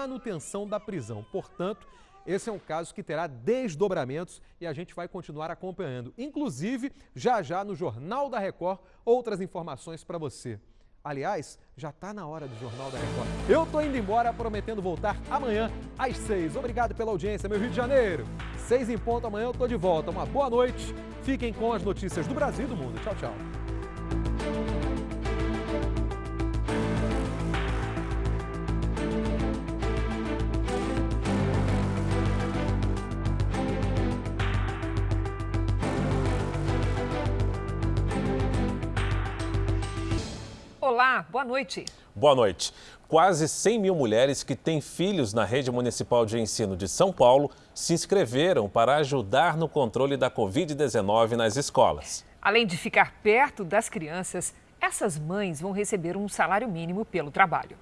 manutenção da prisão. Portanto, esse é um caso que terá desdobramentos e a gente vai continuar acompanhando. Inclusive, já já no Jornal da Record, outras informações para você. Aliás, já está na hora do Jornal da Record. Eu tô indo embora, prometendo voltar amanhã às seis. Obrigado pela audiência, meu Rio de Janeiro. Seis em ponto, amanhã eu tô de volta. Uma boa noite. Fiquem com as notícias do Brasil e do mundo. Tchau, tchau. Olá, boa noite. Boa noite. Quase 100 mil mulheres que têm filhos na rede municipal de ensino de São Paulo se inscreveram para ajudar no controle da Covid-19 nas escolas. Além de ficar perto das crianças, essas mães vão receber um salário mínimo pelo trabalho.